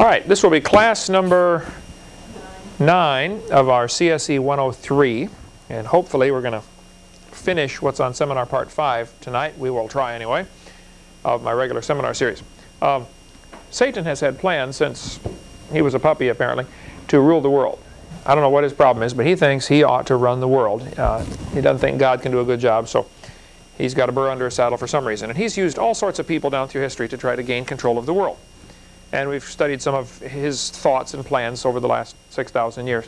All right, this will be class number 9 of our CSE 103. And hopefully we're going to finish what's on seminar part 5 tonight. We will try anyway, of my regular seminar series. Um, Satan has had plans since he was a puppy apparently to rule the world. I don't know what his problem is, but he thinks he ought to run the world. Uh, he doesn't think God can do a good job, so he's got a burr under his saddle for some reason. And he's used all sorts of people down through history to try to gain control of the world. And we've studied some of his thoughts and plans over the last 6,000 years.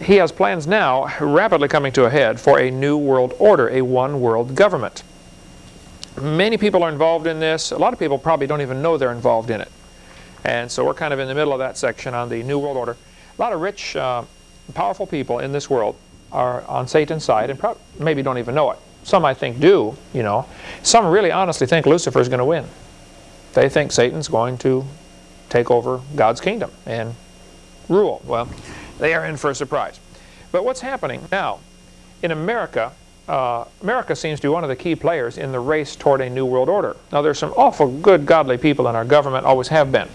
He has plans now, rapidly coming to a head, for a new world order, a one world government. Many people are involved in this. A lot of people probably don't even know they're involved in it. And so we're kind of in the middle of that section on the new world order. A lot of rich, uh, powerful people in this world are on Satan's side and maybe don't even know it. Some I think do, you know. Some really honestly think Lucifer is going to win. They think Satan's going to take over God's kingdom and rule. Well, they are in for a surprise. But what's happening now? In America, uh, America seems to be one of the key players in the race toward a new world order. Now there's some awful good godly people in our government, always have been.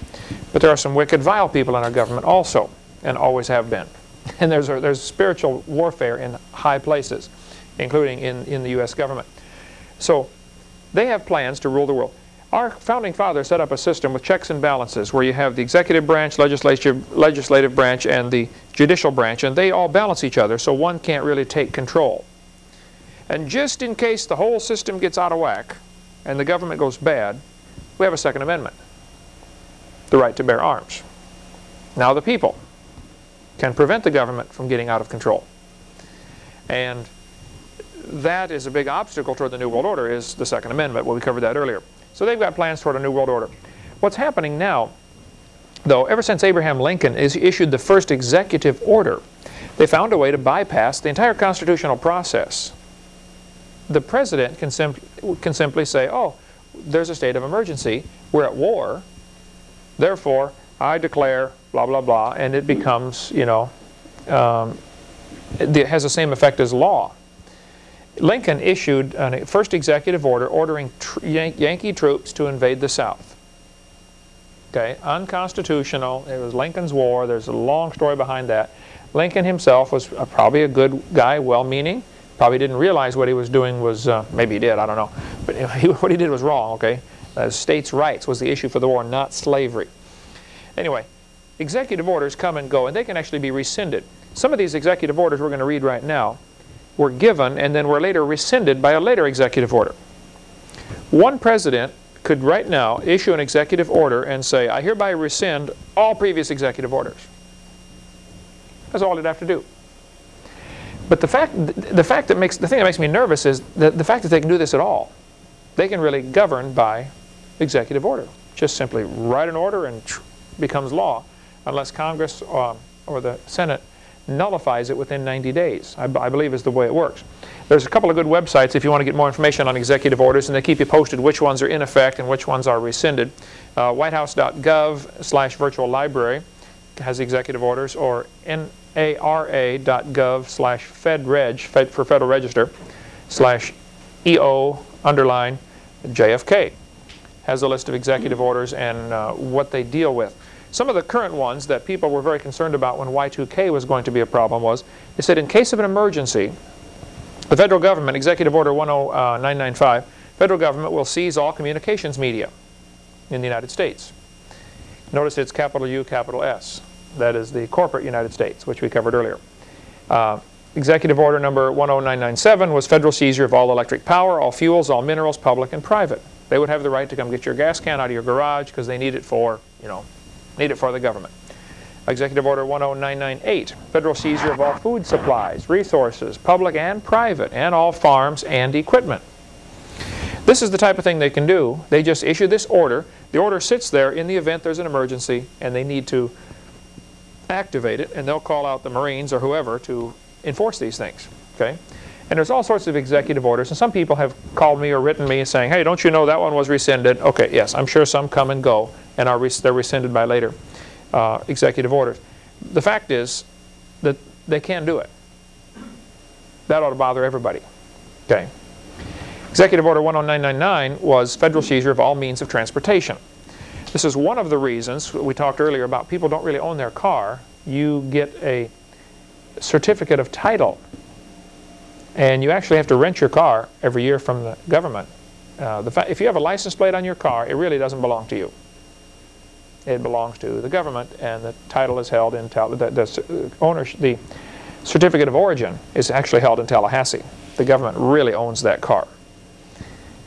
But there are some wicked vile people in our government also, and always have been. And there's, a, there's spiritual warfare in high places, including in, in the U.S. government. So they have plans to rule the world. Our founding fathers set up a system with checks and balances where you have the executive branch, legislative, legislative branch, and the judicial branch, and they all balance each other so one can't really take control. And just in case the whole system gets out of whack and the government goes bad, we have a Second Amendment, the right to bear arms. Now the people can prevent the government from getting out of control. And that is a big obstacle toward the New World Order is the Second Amendment. Well, we covered that earlier. So they've got plans toward a New World Order. What's happening now, though, ever since Abraham Lincoln is issued the first executive order, they found a way to bypass the entire constitutional process. The president can, sim can simply say, oh, there's a state of emergency, we're at war, therefore I declare blah, blah, blah, and it becomes, you know, um, it has the same effect as law. Lincoln issued a first executive order ordering Yan Yankee troops to invade the South. Okay, unconstitutional. It was Lincoln's war. There's a long story behind that. Lincoln himself was uh, probably a good guy, well-meaning. Probably didn't realize what he was doing was, uh, maybe he did, I don't know. But he, what he did was wrong, okay? Uh, states' rights was the issue for the war, not slavery. Anyway, executive orders come and go, and they can actually be rescinded. Some of these executive orders we're going to read right now were given and then were later rescinded by a later executive order. One president could right now issue an executive order and say, I hereby rescind all previous executive orders. That's all he'd have to do. But the fact, the fact that makes, the thing that makes me nervous is the, the fact that they can do this at all. They can really govern by executive order. Just simply write an order and becomes law unless Congress um, or the Senate nullifies it within 90 days, I, I, believe is the way it works. There's a couple of good websites if you want to get more information on executive orders, and they keep you posted which ones are in effect and which ones are rescinded. Uh, whitehouse.gov slash virtual library has executive orders, or nara.gov slash fedreg, fed for Federal Register, slash EO underline JFK has a list of executive orders and uh, what they deal with. Some of the current ones that people were very concerned about when Y2K was going to be a problem was, they said in case of an emergency, the federal government, Executive Order 10995, federal government will seize all communications media in the United States. Notice it's capital U, capital S. That is the corporate United States, which we covered earlier. Uh, Executive Order number 10997 was federal seizure of all electric power, all fuels, all minerals, public and private. They would have the right to come get your gas can out of your garage because they need it for, you know, need it for the government. Executive Order 10998, federal seizure of all food supplies, resources, public and private, and all farms and equipment. This is the type of thing they can do. They just issue this order. The order sits there in the event there's an emergency and they need to activate it, and they'll call out the Marines or whoever to enforce these things. Okay? And there's all sorts of executive orders, and some people have called me or written me saying, hey, don't you know that one was rescinded? Okay, yes, I'm sure some come and go, and are they're rescinded by later uh, executive orders. The fact is that they can't do it. That ought to bother everybody. Okay. Executive Order 10999 was federal seizure of all means of transportation. This is one of the reasons we talked earlier about people don't really own their car. You get a certificate of title. And you actually have to rent your car every year from the government. Uh, the if you have a license plate on your car, it really doesn't belong to you. It belongs to the government, and the title is held in the, the uh, ownership. The certificate of origin is actually held in Tallahassee. The government really owns that car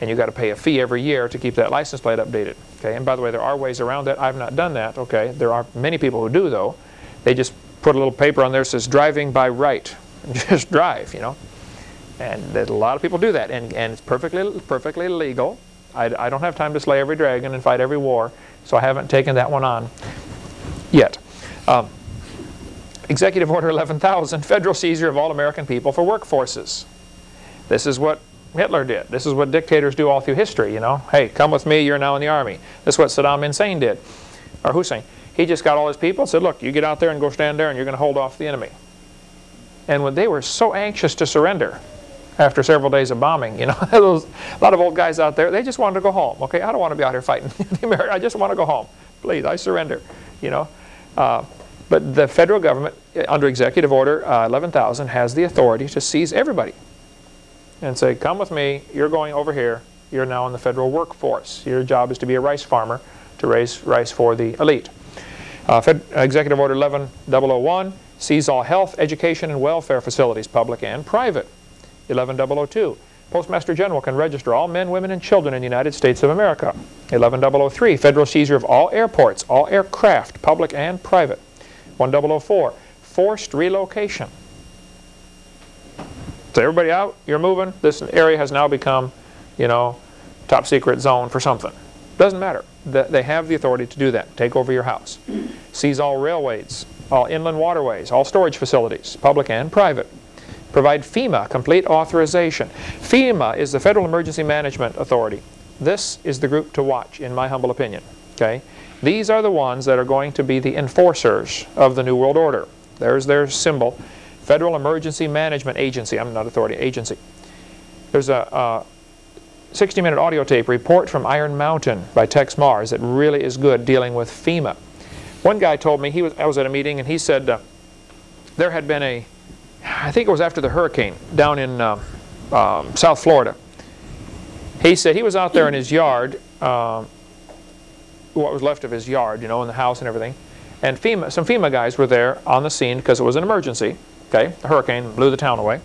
and you've got to pay a fee every year to keep that license plate updated. Okay, and by the way, there are ways around that. I've not done that. Okay, there are many people who do though. They just put a little paper on there that says driving by right. just drive, you know. And a lot of people do that, and, and it's perfectly perfectly legal. I, I don't have time to slay every dragon and fight every war, so I haven't taken that one on yet. Um, Executive Order 11,000, federal seizure of all American people for workforces. This is what Hitler did. This is what dictators do all through history, you know. Hey, come with me, you're now in the army. This is what Saddam Hussein did, or Hussein. He just got all his people and said, look, you get out there and go stand there and you're going to hold off the enemy. And when they were so anxious to surrender after several days of bombing, you know, those, a lot of old guys out there, they just wanted to go home. Okay, I don't want to be out here fighting the Americans. I just want to go home. Please, I surrender, you know. Uh, but the federal government, under Executive Order uh, 11,000, has the authority to seize everybody and say, come with me, you're going over here, you're now in the federal workforce. Your job is to be a rice farmer to raise rice for the elite. Uh, Executive Order 11001 sees all health, education, and welfare facilities, public and private. 11002, Postmaster General can register all men, women, and children in the United States of America. 11003, federal seizure of all airports, all aircraft, public and private. 1004, forced relocation. So everybody out, you're moving. This area has now become, you know, top secret zone for something. Doesn't matter. They have the authority to do that. Take over your house. Seize all railways, all inland waterways, all storage facilities, public and private. Provide FEMA complete authorization. FEMA is the Federal Emergency Management Authority. This is the group to watch, in my humble opinion. Okay, These are the ones that are going to be the enforcers of the New World Order. There's their symbol. Federal Emergency Management Agency. I'm not authority, agency. There's a 60-minute audio tape report from Iron Mountain by Texe Marrs that really is good dealing with FEMA. One guy told me, he was, I was at a meeting, and he said uh, there had been a, I think it was after the hurricane down in uh, um, South Florida. He said he was out there in his yard, uh, what was left of his yard, you know, in the house and everything. And FEMA, some FEMA guys were there on the scene because it was an emergency. Okay, the hurricane blew the town away.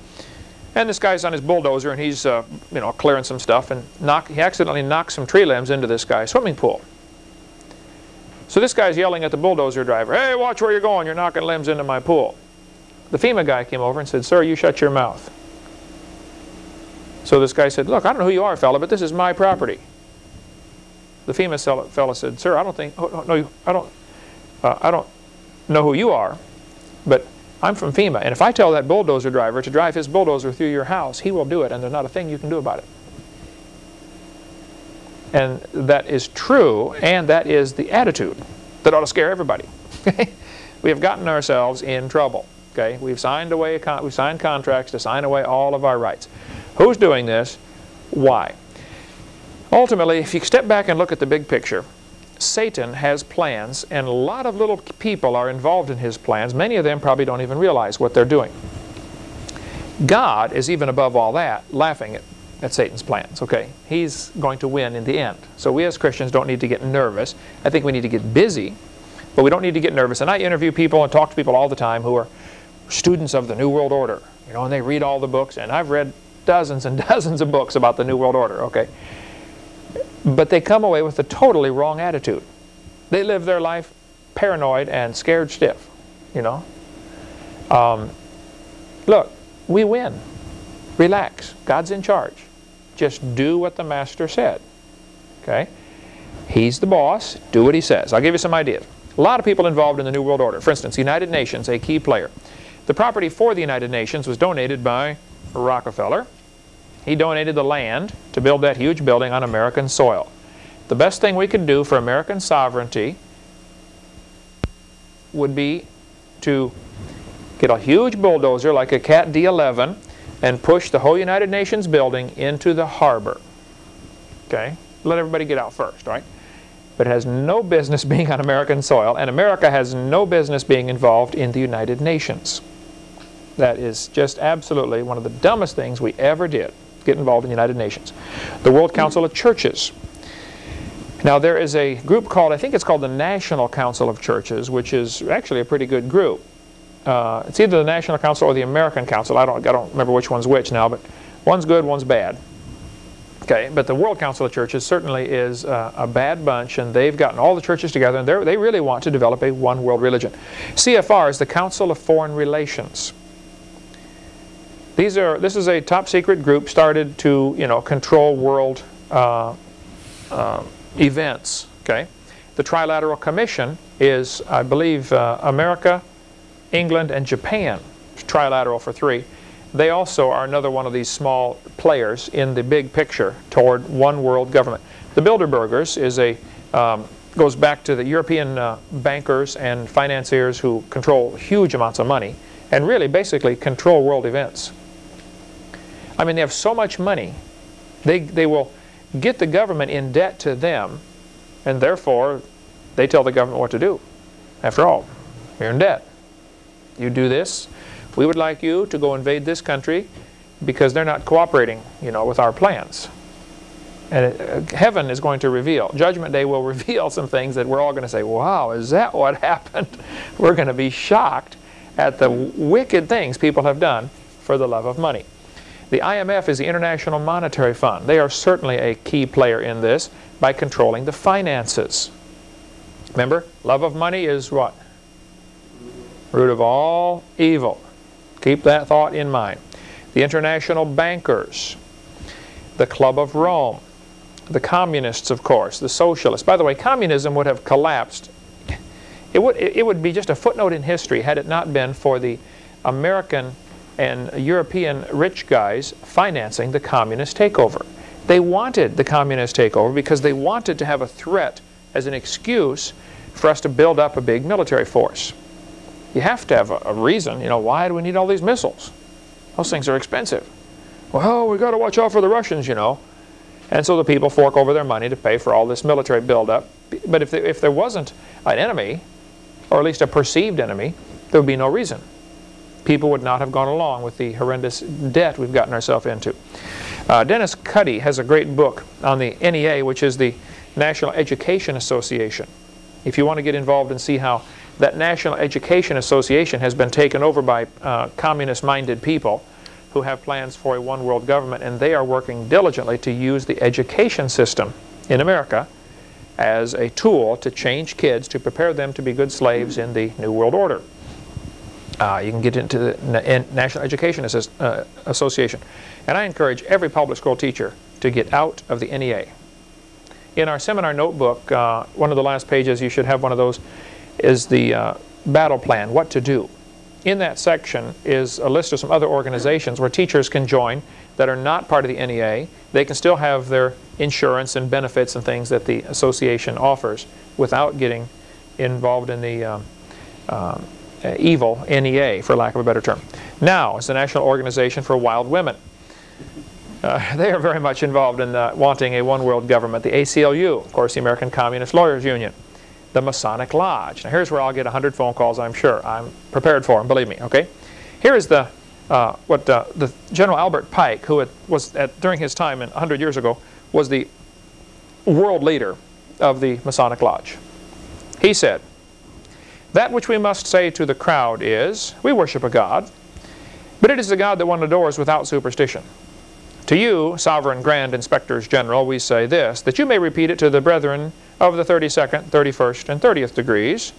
And this guy's on his bulldozer and he's, uh, you know, clearing some stuff and knock, he accidentally knocks some tree limbs into this guy's swimming pool. So this guy's yelling at the bulldozer driver, hey, watch where you're going, you're knocking limbs into my pool. The FEMA guy came over and said, sir, you shut your mouth. So this guy said, look, I don't know who you are, fella, but this is my property. The FEMA fella said, sir, I don't think, oh, no, I don't, uh, I don't know who you are, but I'm from FEMA, and if I tell that bulldozer driver to drive his bulldozer through your house, he will do it, and there's not a thing you can do about it. And that is true, and that is the attitude that ought to scare everybody. we have gotten ourselves in trouble. Okay, we've signed away, we've signed contracts to sign away all of our rights. Who's doing this? Why? Ultimately, if you step back and look at the big picture, Satan has plans, and a lot of little people are involved in his plans. Many of them probably don't even realize what they're doing. God is even above all that, laughing at, at Satan's plans. Okay, he's going to win in the end. So we as Christians don't need to get nervous. I think we need to get busy, but we don't need to get nervous. And I interview people and talk to people all the time who are students of the New World Order, you know, and they read all the books, and I've read dozens and dozens of books about the New World Order, okay? But they come away with a totally wrong attitude. They live their life paranoid and scared stiff, you know. Um, look, we win. Relax. God's in charge. Just do what the Master said. Okay? He's the boss. Do what he says. I'll give you some ideas. A lot of people involved in the New World Order. For instance, United Nations, a key player. The property for the United Nations was donated by Rockefeller. He donated the land to build that huge building on American soil. The best thing we could do for American sovereignty would be to get a huge bulldozer like a CAT D11 and push the whole United Nations building into the harbor. Okay? Let everybody get out first, right? but it has no business being on American soil, and America has no business being involved in the United Nations. That is just absolutely one of the dumbest things we ever did, get involved in the United Nations. The World Council of Churches. Now there is a group called, I think it's called the National Council of Churches, which is actually a pretty good group. Uh, it's either the National Council or the American Council. I don't, I don't remember which one's which now, but one's good, one's bad. Okay, but the World Council of Churches certainly is uh, a bad bunch, and they've gotten all the churches together, and they really want to develop a one world religion. CFR is the Council of Foreign Relations. These are, this is a top secret group started to, you know, control world uh, uh, events. Okay, the Trilateral Commission is, I believe, uh, America, England, and Japan. Trilateral for three they also are another one of these small players in the big picture toward one world government. The Bilderbergers is a, um, goes back to the European uh, bankers and financiers who control huge amounts of money and really basically control world events. I mean, they have so much money, they, they will get the government in debt to them, and therefore they tell the government what to do. After all, you're in debt. You do this, we would like you to go invade this country because they're not cooperating, you know, with our plans. And uh, heaven is going to reveal, Judgment Day will reveal some things that we're all going to say, wow, is that what happened? We're going to be shocked at the wicked things people have done for the love of money. The IMF is the International Monetary Fund. They are certainly a key player in this by controlling the finances. Remember, love of money is what? Root of all evil. Keep that thought in mind. The international bankers, the Club of Rome, the communists, of course, the socialists. By the way, communism would have collapsed. It would, it would be just a footnote in history had it not been for the American and European rich guys financing the communist takeover. They wanted the communist takeover because they wanted to have a threat as an excuse for us to build up a big military force. You have to have a, a reason. You know, why do we need all these missiles? Those things are expensive. Well, we've got to watch out for the Russians, you know. And so the people fork over their money to pay for all this military buildup. But if, if there wasn't an enemy, or at least a perceived enemy, there would be no reason. People would not have gone along with the horrendous debt we've gotten ourselves into. Uh, Dennis Cuddy has a great book on the NEA, which is the National Education Association. If you want to get involved and see how that National Education Association has been taken over by uh, communist-minded people who have plans for a one-world government, and they are working diligently to use the education system in America as a tool to change kids, to prepare them to be good slaves in the New World Order. Uh, you can get into the National Education uh, Association. And I encourage every public school teacher to get out of the NEA. In our seminar notebook, uh, one of the last pages, you should have one of those, is the uh, battle plan, what to do. In that section is a list of some other organizations where teachers can join that are not part of the NEA. They can still have their insurance and benefits and things that the association offers without getting involved in the um, uh, evil NEA, for lack of a better term. NOW is the National Organization for Wild Women. Uh, they are very much involved in uh, wanting a one-world government. The ACLU, of course, the American Communist Lawyers Union the Masonic Lodge. Now here's where I'll get 100 phone calls, I'm sure. I'm prepared for them, believe me, okay? Here is the, uh, what uh, the General Albert Pike, who was at, during his time 100 years ago, was the world leader of the Masonic Lodge. He said, that which we must say to the crowd is, we worship a God, but it is a God that one adores without superstition. To you, Sovereign Grand Inspectors General, we say this, that you may repeat it to the brethren of the 32nd, 31st, and 30th degrees.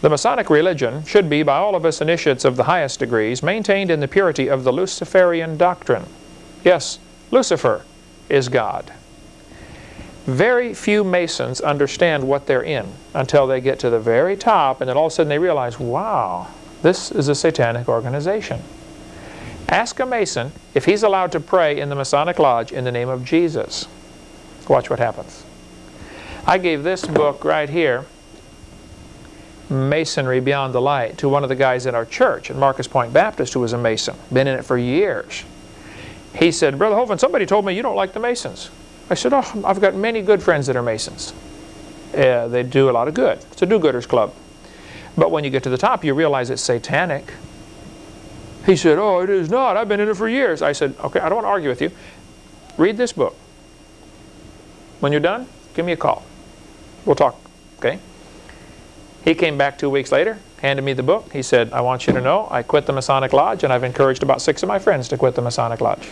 The Masonic religion should be, by all of us initiates of the highest degrees, maintained in the purity of the Luciferian doctrine. Yes, Lucifer is God. Very few Masons understand what they're in until they get to the very top and then all of a sudden they realize, wow, this is a satanic organization. Ask a Mason if he's allowed to pray in the Masonic Lodge in the name of Jesus. Watch what happens. I gave this book right here, Masonry Beyond the Light, to one of the guys at our church at Marcus Pointe Baptist who was a Mason, been in it for years. He said, Brother Hovind, somebody told me you don't like the Masons. I said, oh, I've got many good friends that are Masons. Uh, they do a lot of good. It's a do-gooders club. But when you get to the top, you realize it's satanic. He said, oh, it is not. I've been in it for years. I said, okay, I don't want to argue with you. Read this book. When you're done, give me a call. We'll talk, okay? He came back two weeks later, handed me the book. He said, I want you to know I quit the Masonic Lodge and I've encouraged about six of my friends to quit the Masonic Lodge.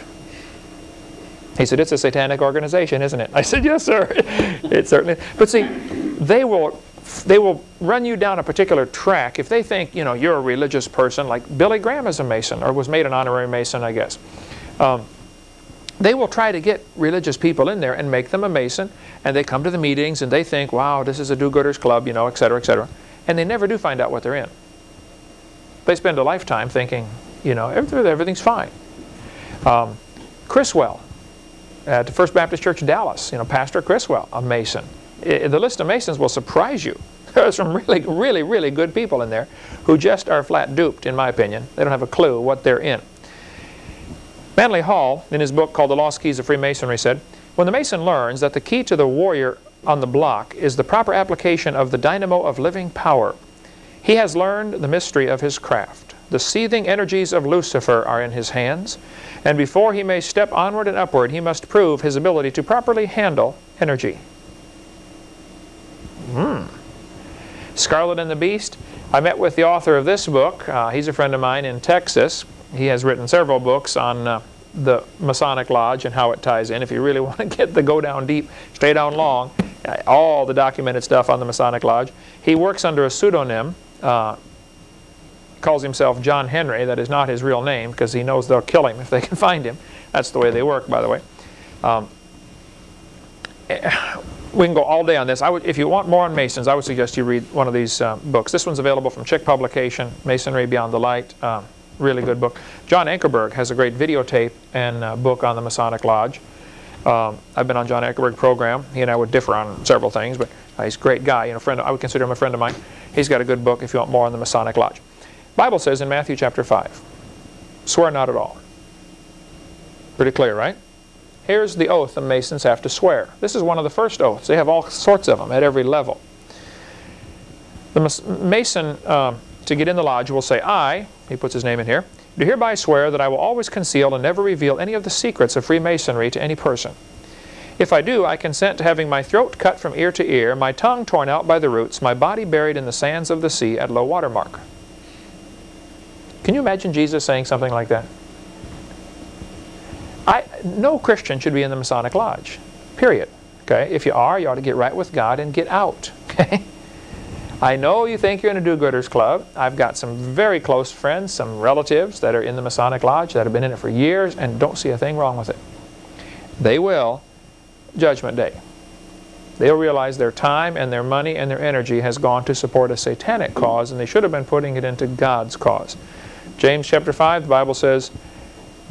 He said, it's a satanic organization, isn't it? I said, yes, sir. it certainly But see, they will, they will run you down a particular track if they think, you know, you're a religious person, like Billy Graham is a Mason, or was made an honorary Mason, I guess. Um, they will try to get religious people in there and make them a Mason, and they come to the meetings and they think, wow, this is a do-gooders club, you know, etc., etc. And they never do find out what they're in. They spend a lifetime thinking, you know, everything's fine. Um, Criswell, Uh, at the First Baptist Church Dallas, you know, Pastor Criswell, a Mason. I, the list of Masons will surprise you. There's some really, really, really good people in there who just are flat duped, in my opinion. They don't have a clue what they're in. Manly Hall, in his book called The Lost Keys of Freemasonry, said, When the Mason learns that the key to the warrior on the block is the proper application of the dynamo of living power, he has learned the mystery of his craft. The seething energies of Lucifer are in his hands, and before he may step onward and upward, he must prove his ability to properly handle energy. Hmm. Scarlet and the Beast. I met with the author of this book. Uh, he's a friend of mine in Texas. He has written several books on uh, the Masonic Lodge and how it ties in. If you really want to get the go down deep, stay down long, uh, all the documented stuff on the Masonic Lodge. He works under a pseudonym. Uh, calls himself John Henry. That is not his real name because he knows they'll kill him if they can find him. That's the way they work, by the way. Um, we can go all day on this. I would, if you want more on Masons, I would suggest you read one of these uh, books. This one's available from Chick Publication, Masonry Beyond the Light. Um, really good book. John Ankerberg has a great videotape and uh, book on the Masonic Lodge. Um, I've been on John Ankerberg's program. He and I would differ on several things, but uh, he's a great guy. You know, friend. I would consider him a friend of mine. He's got a good book if you want more on the Masonic Lodge. Bible says in Matthew chapter 5, swear not at all. Pretty clear, right? Here's the oath the Masons have to swear. This is one of the first oaths. They have all sorts of them at every level. The Mason, uh, to get in the lodge, will say, I, he puts his name in here, do hereby swear that I will always conceal and never reveal any of the secrets of Freemasonry to any person. If I do, I consent to having my throat cut from ear to ear, my tongue torn out by the roots, my body buried in the sands of the sea at low water mark. Can you imagine Jesus saying something like that? I, no Christian should be in the Masonic Lodge, period. Okay? If you are, you ought to get right with God and get out. Okay? I know you think you're in a do-gooders club. I've got some very close friends, some relatives that are in the Masonic Lodge that have been in it for years and don't see a thing wrong with it. They will, Judgment Day. They'll realize their time and their money and their energy has gone to support a satanic cause and they should have been putting it into God's cause. James chapter 5, the Bible says,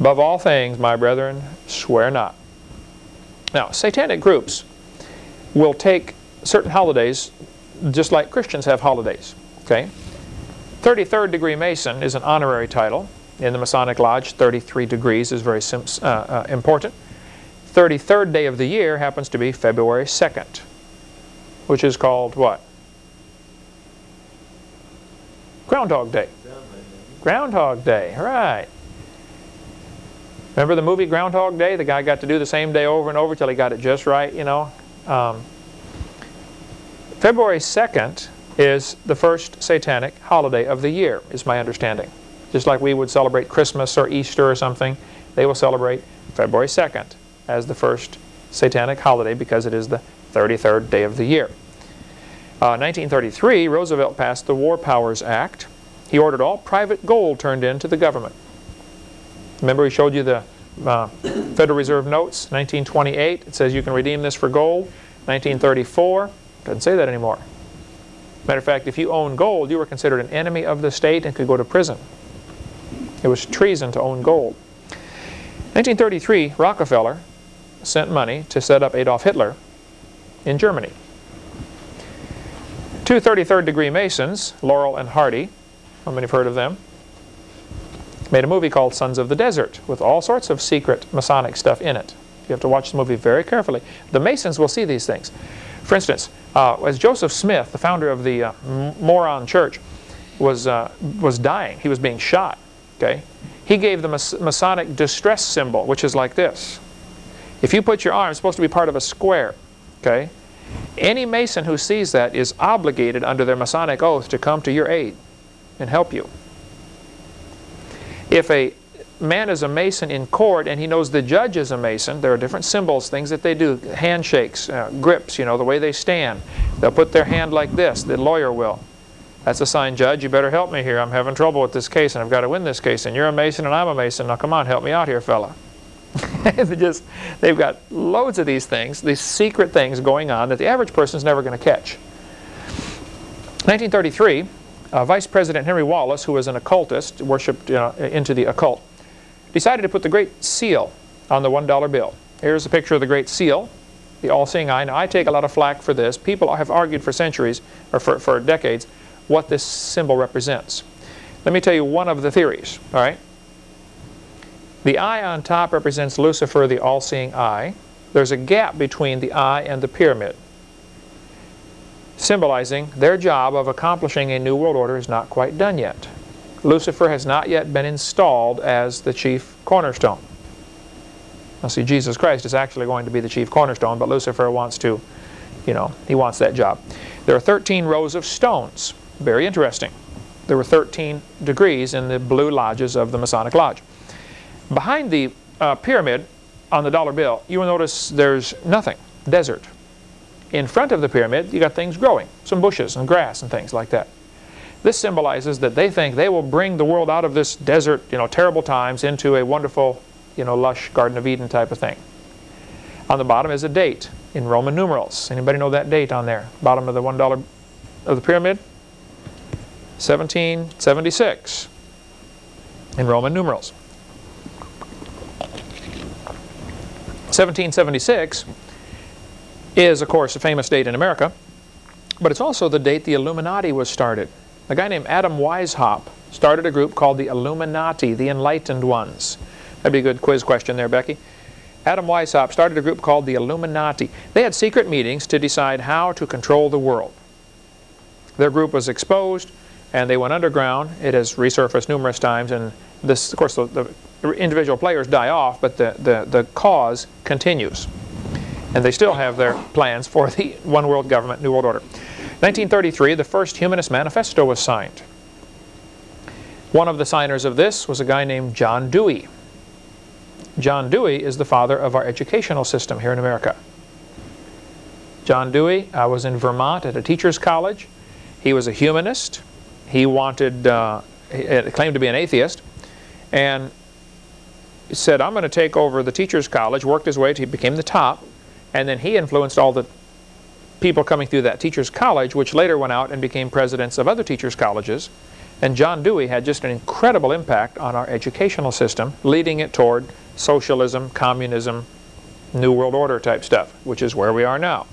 Above all things, my brethren, swear not. Now, satanic groups will take certain holidays just like Christians have holidays. Okay? 33rd degree Mason is an honorary title. In the Masonic Lodge, 33 degrees is very uh, uh, important. 33rd day of the year happens to be February 2nd, which is called what? Groundhog Day. Groundhog Day, right. Remember the movie Groundhog Day? The guy got to do the same day over and over till he got it just right, you know. Um, February 2nd is the first satanic holiday of the year, is my understanding. Just like we would celebrate Christmas or Easter or something, they will celebrate February 2nd as the first satanic holiday because it is the 33rd day of the year. Uh, 1933, Roosevelt passed the War Powers Act, he ordered all private gold turned in to the government. Remember we showed you the uh, Federal Reserve notes, 1928. It says you can redeem this for gold. 1934, doesn't say that anymore. Matter of fact, if you owned gold, you were considered an enemy of the state and could go to prison. It was treason to own gold. 1933, Rockefeller sent money to set up Adolf Hitler in Germany. Two 33rd degree Masons, Laurel and Hardy, how many have heard of them? Made a movie called Sons of the Desert with all sorts of secret Masonic stuff in it. You have to watch the movie very carefully. The Masons will see these things. For instance, uh, as Joseph Smith, the founder of the uh, Mormon Church, was, uh, was dying, he was being shot, okay? He gave the Masonic distress symbol, which is like this. If you put your arm, it's supposed to be part of a square, okay? Any Mason who sees that is obligated under their Masonic oath to come to your aid and help you. If a man is a Mason in court and he knows the judge is a Mason, there are different symbols, things that they do, handshakes, uh, grips, you know, the way they stand. They'll put their hand like this, the lawyer will. That's a sign, Judge, you better help me here. I'm having trouble with this case and I've got to win this case. And you're a Mason and I'm a Mason. Now come on, help me out here, fella. they just, they've got loads of these things, these secret things going on that the average person is never going to catch. 1933, uh, Vice President Henry Wallace, who was an occultist, worshipped uh, into the occult, decided to put the Great Seal on the $1 bill. Here's a picture of the Great Seal, the all-seeing eye. Now, I take a lot of flack for this. People have argued for centuries, or for, for decades, what this symbol represents. Let me tell you one of the theories, all right? The eye on top represents Lucifer, the all-seeing eye. There's a gap between the eye and the pyramid, symbolizing their job of accomplishing a new world order is not quite done yet. Lucifer has not yet been installed as the chief cornerstone. Now see, Jesus Christ is actually going to be the chief cornerstone, but Lucifer wants to, you know, he wants that job. There are 13 rows of stones. Very interesting. There were 13 degrees in the blue lodges of the Masonic Lodge. Behind the uh, pyramid on the dollar bill, you will notice there's nothing, desert. In front of the pyramid, you got things growing, some bushes and grass and things like that. This symbolizes that they think they will bring the world out of this desert, you know, terrible times into a wonderful, you know, lush Garden of Eden type of thing. On the bottom is a date in Roman numerals. Anybody know that date on there? Bottom of the $1 of the pyramid? 1776 in Roman numerals. 1776 is, of course, a famous date in America, but it's also the date the Illuminati was started. A guy named Adam Weishaupt started a group called the Illuminati, the Enlightened Ones. That'd be a good quiz question there, Becky. Adam Weishaupt started a group called the Illuminati. They had secret meetings to decide how to control the world. Their group was exposed and they went underground. It has resurfaced numerous times and this, of course, the, the individual players die off, but the, the, the cause continues. And they still have their plans for the one world government, new world order. 1933, the first Humanist Manifesto was signed. One of the signers of this was a guy named John Dewey. John Dewey is the father of our educational system here in America. John Dewey I was in Vermont at a teacher's college. He was a humanist. He wanted, uh, he claimed to be an atheist, and said, I'm going to take over the teacher's college, worked his way to, he became the top, and then he influenced all the people coming through that teacher's college, which later went out and became presidents of other teachers' colleges. And John Dewey had just an incredible impact on our educational system, leading it toward socialism, communism, New World Order type stuff, which is where we are now.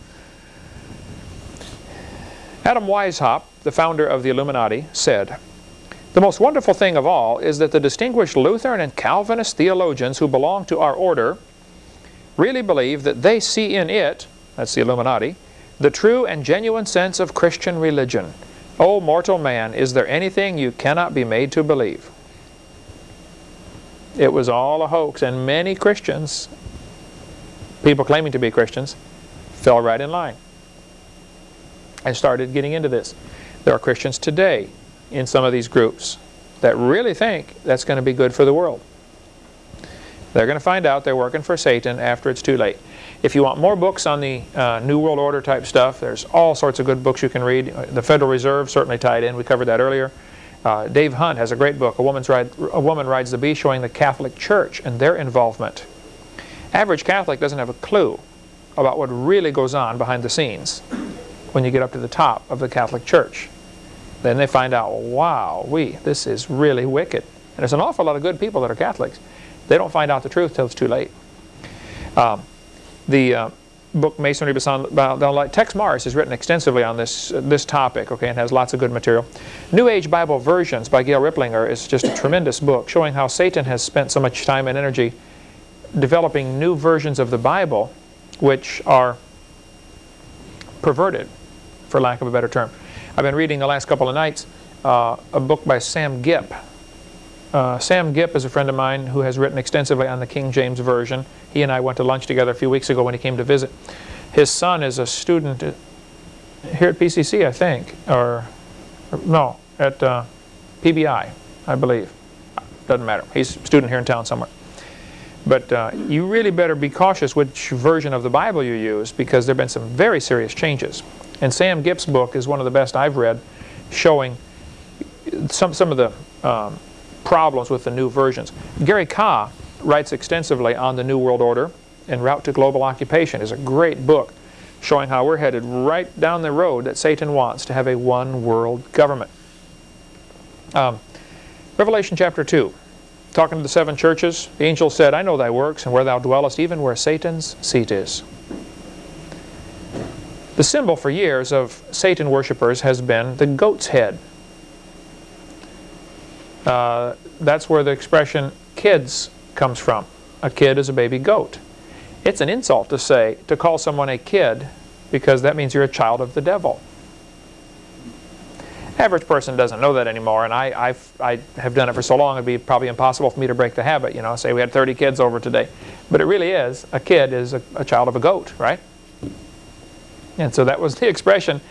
Adam Weishaupt, the founder of the Illuminati, said, The most wonderful thing of all is that the distinguished Lutheran and Calvinist theologians who belong to our order really believe that they see in it, that's the Illuminati, the true and genuine sense of Christian religion. O oh, mortal man, is there anything you cannot be made to believe? It was all a hoax, and many Christians, people claiming to be Christians, fell right in line and started getting into this. There are Christians today in some of these groups that really think that's going to be good for the world. They're going to find out they're working for Satan after it's too late. If you want more books on the uh, New World Order type stuff, there's all sorts of good books you can read. Uh, the Federal Reserve certainly tied in. We covered that earlier. Uh, Dave Hunt has a great book, a, Woman's Ride, a Woman Rides the Bee, showing the Catholic Church and their involvement. Average Catholic doesn't have a clue about what really goes on behind the scenes when you get up to the top of the Catholic Church. Then they find out, wow, we, this is really wicked. And there's an awful lot of good people that are Catholics. They don't find out the truth till it's too late. Um, the uh, book Masonry Beyond Light, Texe Marrs has written extensively on this, uh, this topic, okay, and has lots of good material. New Age Bible Versions by Gail Riplinger is just a tremendous book showing how Satan has spent so much time and energy developing new versions of the Bible which are perverted, for lack of a better term. I've been reading the last couple of nights uh, a book by Sam Gipp. Uh, Sam Gipp is a friend of mine who has written extensively on the King James Version. He and I went to lunch together a few weeks ago when he came to visit. His son is a student here at PCC, I think, or, or no, at uh, PBI, I believe. Doesn't matter. He's a student here in town somewhere. But uh, you really better be cautious which version of the Bible you use because there have been some very serious changes. And Sam Gipp's book is one of the best I've read showing some, some of the um, problems with the new versions. Gary Kah writes extensively on the New World Order En Route to Global Occupation. is a great book showing how we're headed right down the road that Satan wants to have a one world government. Um, Revelation chapter 2, talking to the seven churches, the angel said, I know thy works and where thou dwellest, even where Satan's seat is. The symbol for years of Satan worshippers has been the goat's head. Uh, that's where the expression kids comes from. A kid is a baby goat. It's an insult to say, to call someone a kid, because that means you're a child of the devil. Average person doesn't know that anymore, and I, I've, I have done it for so long, it'd be probably impossible for me to break the habit, you know, say we had 30 kids over today. But it really is, a kid is a, a child of a goat, right? And so that was the expression,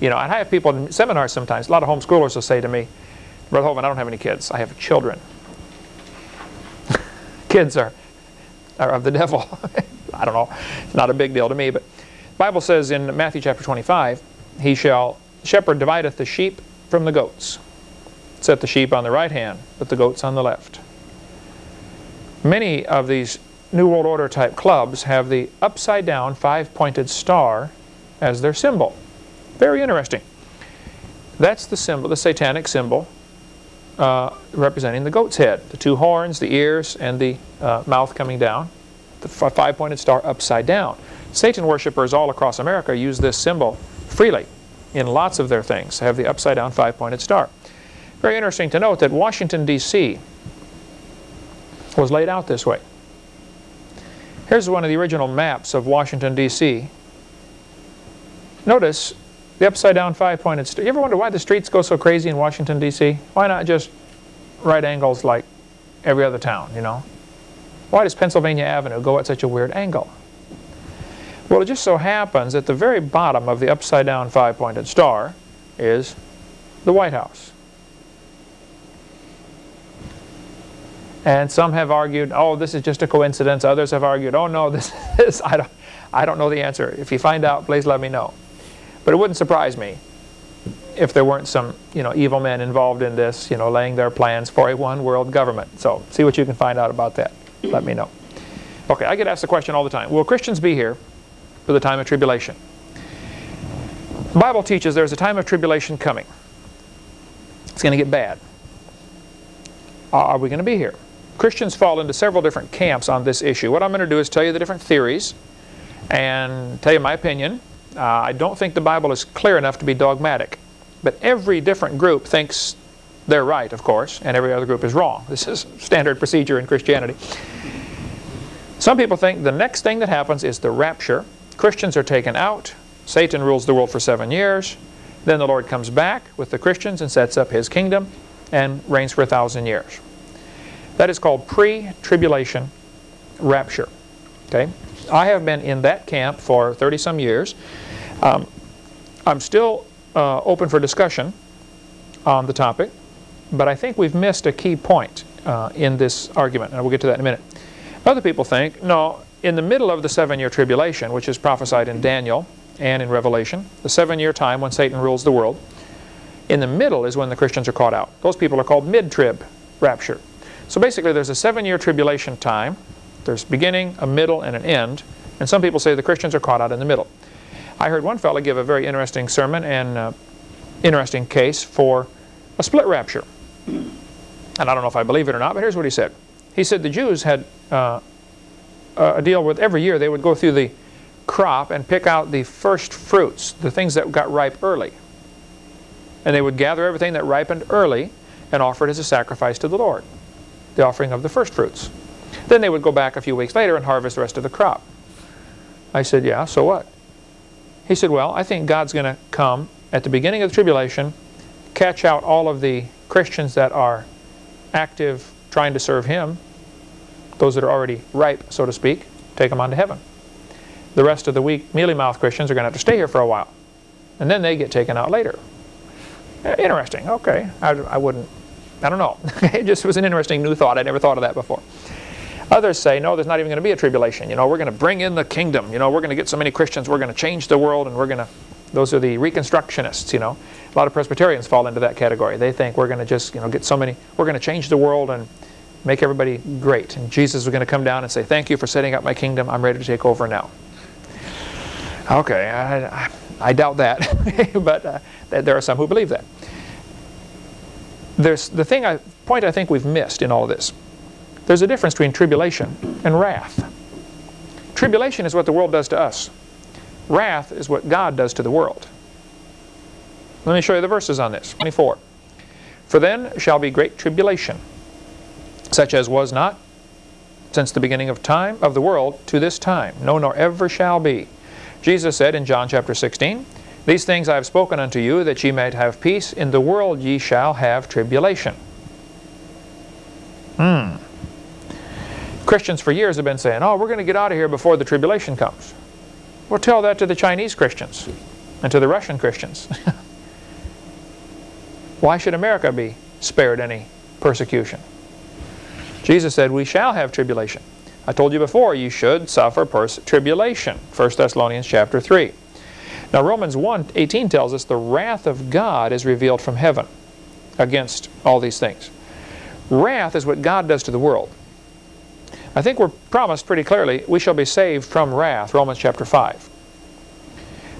you know, and I have people in seminars sometimes, a lot of homeschoolers will say to me, Brother Hovind, I don't have any kids, I have children. kids are or of the devil. I don't know. It's not a big deal to me. But the Bible says in Matthew chapter 25, He shall, shepherd divideth the sheep from the goats. Set the sheep on the right hand, but the goats on the left. Many of these New World Order type clubs have the upside down five-pointed star as their symbol. Very interesting. That's the symbol, the satanic symbol uh, representing the goat's head. The two horns, the ears, and the uh, mouth coming down. The five-pointed star upside down. Satan worshippers all across America use this symbol freely in lots of their things, have the upside-down five-pointed star. Very interesting to note that Washington, D.C. was laid out this way. Here's one of the original maps of Washington, D.C. Notice the upside-down five-pointed star. You ever wonder why the streets go so crazy in Washington, D.C.? Why not just right angles like every other town, you know? Why does Pennsylvania Avenue go at such a weird angle? Well, it just so happens that the very bottom of the upside-down five-pointed star is the White House. And some have argued, oh, this is just a coincidence. Others have argued, oh, no, this is, I don't, I don't know the answer. If you find out, please let me know. But it wouldn't surprise me if there weren't some you know, evil men involved in this, you know, laying their plans for a one world government. So see what you can find out about that. Let me know. Okay, I get asked the question all the time, will Christians be here for the time of tribulation? The Bible teaches there's a time of tribulation coming. It's going to get bad. Are we going to be here? Christians fall into several different camps on this issue. What I'm going to do is tell you the different theories and tell you my opinion uh, I don't think the Bible is clear enough to be dogmatic. But every different group thinks they're right, of course, and every other group is wrong. This is standard procedure in Christianity. Some people think the next thing that happens is the rapture. Christians are taken out. Satan rules the world for seven years. Then the Lord comes back with the Christians and sets up his kingdom and reigns for a thousand years. That is called pre-tribulation rapture. Okay? I have been in that camp for 30-some years. Um, I'm still uh, open for discussion on the topic, but I think we've missed a key point uh, in this argument, and we'll get to that in a minute. Other people think, no, in the middle of the seven-year tribulation, which is prophesied in Daniel and in Revelation, the seven-year time when Satan rules the world, in the middle is when the Christians are caught out. Those people are called mid-trib rapture. So basically there's a seven-year tribulation time. There's beginning, a middle, and an end. And some people say the Christians are caught out in the middle. I heard one fellow give a very interesting sermon and uh, interesting case for a split rapture. And I don't know if I believe it or not, but here's what he said. He said the Jews had uh, a deal with every year they would go through the crop and pick out the first fruits, the things that got ripe early. And they would gather everything that ripened early and offer it as a sacrifice to the Lord, the offering of the first fruits. Then they would go back a few weeks later and harvest the rest of the crop. I said, yeah, so what? He said, well, I think God's going to come at the beginning of the tribulation, catch out all of the Christians that are active trying to serve Him, those that are already ripe, so to speak, take them on to heaven. The rest of the weak, mealy-mouthed Christians are going to have to stay here for a while. And then they get taken out later. Eh, interesting. Okay. I, I wouldn't, I don't know. it just was an interesting new thought. I never thought of that before. Others say, no, there's not even going to be a tribulation. You know, we're going to bring in the kingdom. You know, we're going to get so many Christians, we're going to change the world, and we're going to, those are the Reconstructionists, you know. A lot of Presbyterians fall into that category. They think we're going to just, you know, get so many, we're going to change the world and make everybody great. And Jesus is going to come down and say, thank you for setting up my kingdom. I'm ready to take over now. Okay, I, I, I doubt that, but uh, there are some who believe that. There's the thing, I, point I think we've missed in all of this. There's a difference between tribulation and wrath. Tribulation is what the world does to us. Wrath is what God does to the world. Let me show you the verses on this. 24. For then shall be great tribulation, such as was not since the beginning of time of the world to this time, no nor ever shall be. Jesus said in John chapter 16, These things I have spoken unto you, that ye might have peace. In the world ye shall have tribulation. Hmm. Christians for years have been saying, oh, we're going to get out of here before the tribulation comes. Well, tell that to the Chinese Christians and to the Russian Christians. Why should America be spared any persecution? Jesus said, we shall have tribulation. I told you before, you should suffer tribulation. 1 Thessalonians chapter 3. Now Romans 1, 18 tells us the wrath of God is revealed from heaven against all these things. Wrath is what God does to the world. I think we're promised pretty clearly, we shall be saved from wrath, Romans chapter 5.